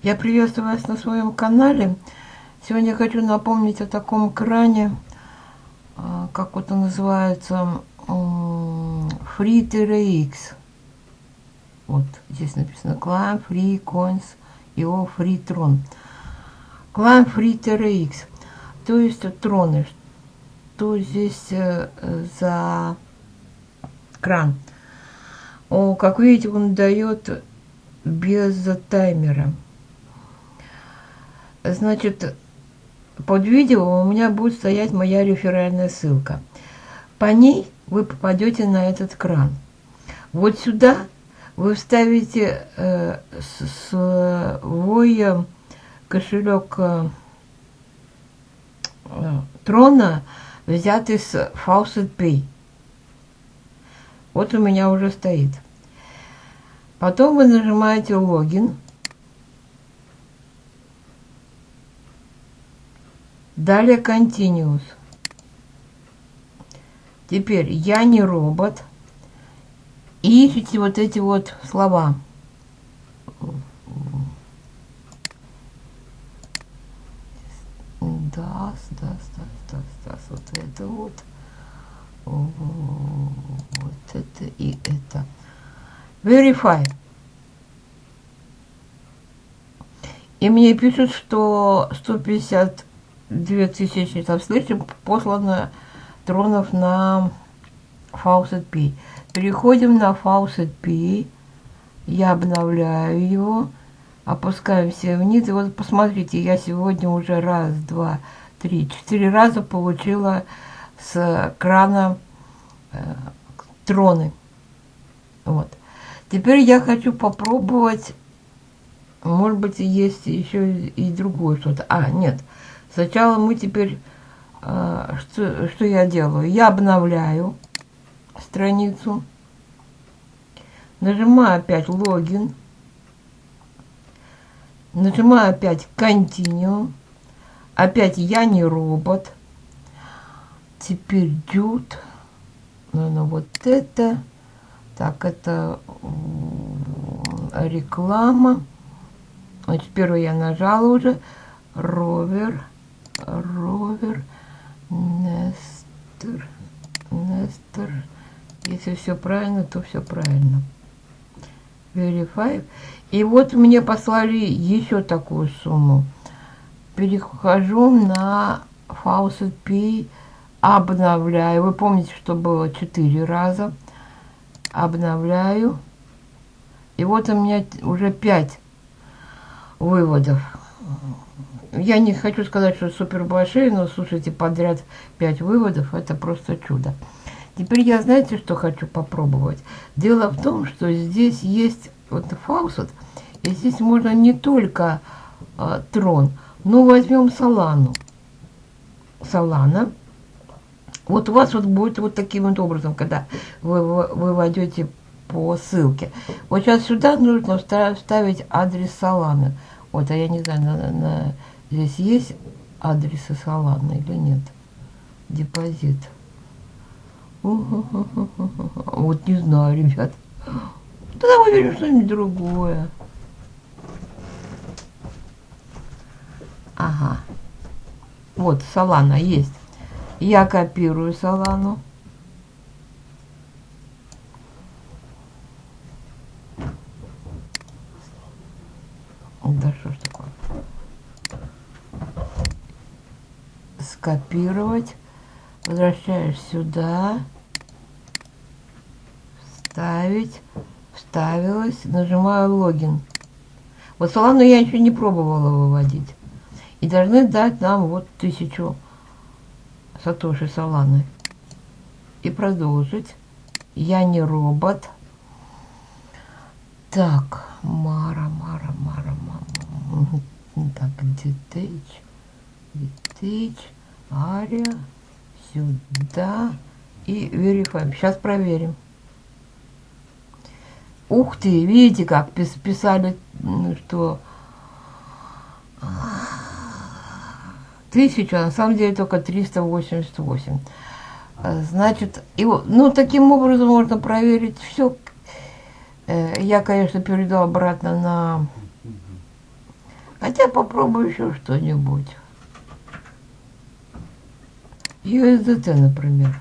Я приветствую вас на своем канале. Сегодня хочу напомнить о таком кране, а, как вот он называется, Free X. Вот здесь написано Climb Free Coins IO Free Tron. Climb Free X. То есть троны. Что здесь э, за кран? О, как видите, он дает без таймера. Значит, под видео у меня будет стоять моя реферальная ссылка. По ней вы попадете на этот кран. Вот сюда вы вставите э, свой э, кошелек э, трона, взятый с Faucet Pay. Вот у меня уже стоит. Потом вы нажимаете логин. Далее continuous. Теперь я не робот. И ищите вот эти вот слова. Да, да, да, да, да, вот это вот. Вот это и это. Verify. И мне пишут, что 150 2323 послано тронов на Faucet P. Переходим на Faucet P. Я обновляю его. Опускаемся вниз. И вот посмотрите, я сегодня уже раз, два, три, четыре раза получила с крана э, троны. Вот. Теперь я хочу попробовать, может быть, есть еще и другое что-то. А. Нет. Сначала мы теперь, э, что, что я делаю? Я обновляю страницу, нажимаю опять логин, нажимаю опять Continue, опять я не робот, теперь дют, наверное, вот это, так, это реклама, значит, первый я нажала уже, ровер, ровер, Нестер, Нестер, если все правильно, то все правильно. Verify. И вот мне послали еще такую сумму. Перехожу на Faucet P, обновляю. Вы помните, что было 4 раза. Обновляю. И вот у меня уже 5 выводов. Я не хочу сказать, что супер большие, но слушайте, подряд 5 выводов, это просто чудо. Теперь я, знаете, что хочу попробовать? Дело в том, что здесь есть вот фаусет, и здесь можно не только э, трон, но возьмем салану. Салана. Вот у вас вот будет вот таким вот образом, когда вы, вы, войдете по ссылке. Вот сейчас сюда нужно вставить адрес саланы. Вот, а я не знаю, на, на, здесь есть адресы саланы или нет. Депозит. Вот не знаю, ребят. Тогда выберем что-нибудь другое. Ага. Вот, салана есть. Я копирую салану. Да что ж Скопировать возвращаешь сюда, вставить, вставилась, нажимаю логин. Вот Солану я еще не пробовала выводить. И должны дать нам вот тысячу Сатоши Соланы. И продолжить. Я не робот. Так, Мара, Мара, Мара, Мара. Так, детейч, детейч, Ария сюда и верифаем. Сейчас проверим. Ух ты, видите, как писали, что тысяча, на самом деле только 388. А, значит, его, ну, таким образом можно проверить все. Э, я, конечно, перейду обратно на Хотя попробую еще что-нибудь. USDT, например.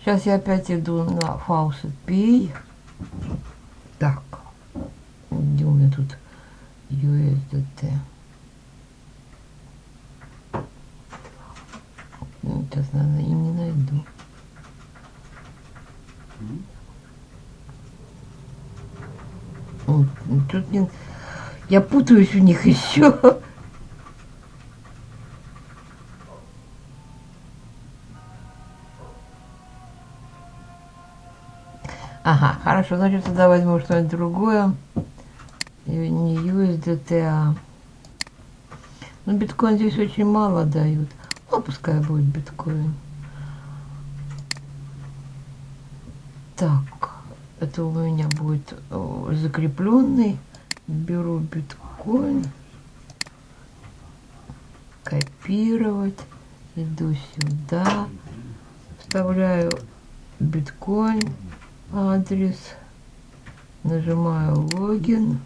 Сейчас я опять иду на Faucet Pay. Так. Где у меня тут USDT? Сейчас, наверное, и не найду. Тут не... Я путаюсь в них еще. Ага, хорошо, значит, тогда возьму что-нибудь другое. И не USDT, а... Ну, биткоин здесь очень мало дают. Ну, пускай будет биткоин. Так, это у меня будет закрепленный. Беру биткоин. Копировать. Иду сюда. Вставляю биткоин адрес, нажимаю логин,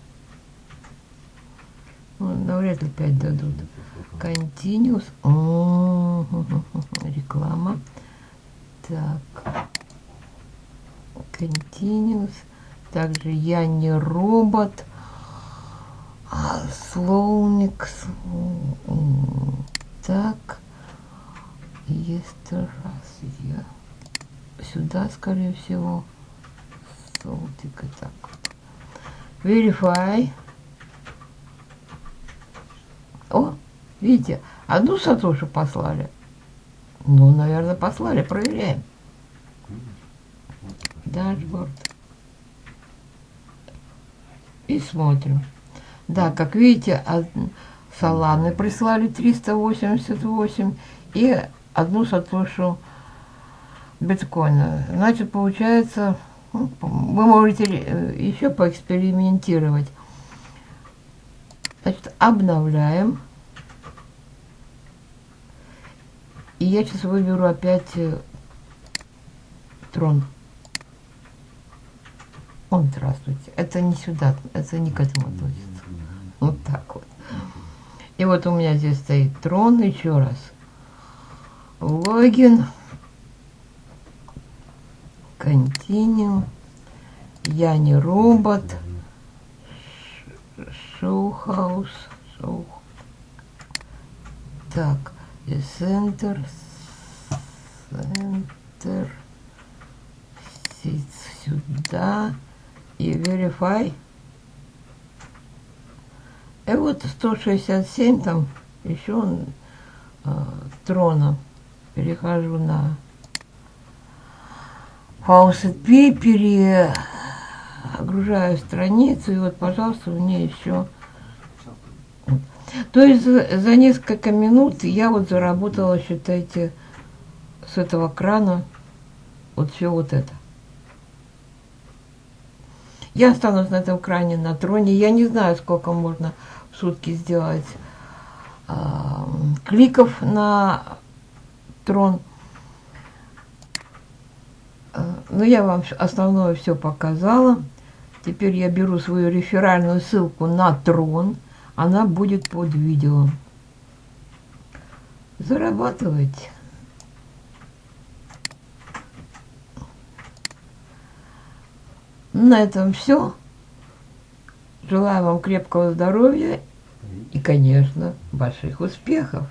ну, навряд ли 5 дадут. Continuous, О -о -о реклама. Так, Continuous. Также я не робот. А, словник. Так. Есть раз я сюда, скорее всего солтика так. Verify. О, видите, одну сатошу послали. Ну, наверное, послали. Проверяем. Дашборд. И смотрим. Да, как видите, от Соланы прислали 388 и одну сатошу биткоина. Значит, получается вы можете э, еще поэкспериментировать. Значит, обновляем. И я сейчас выберу опять э, трон. Он, здравствуйте. Это не сюда, это не к этому относится. Вот так вот. И вот у меня здесь стоит трон, еще раз. Логин. Continue. Я не робот. Шоу-хаус. Шоу. Так. Центр. Центр. Сюда. И verify. И вот 167 там еще э, трона. Перехожу на Faucet P, перегружаю страницу, и вот, пожалуйста, у меня еще... То есть за несколько минут я вот заработала, считайте, с этого крана вот все вот это. Я останусь на этом кране, на троне. Я не знаю, сколько можно в сутки сделать э, кликов на трон. Ну, я вам основное все показала. Теперь я беру свою реферальную ссылку на трон. Она будет под видео. Зарабатывайте. На этом все. Желаю вам крепкого здоровья и, конечно, больших успехов.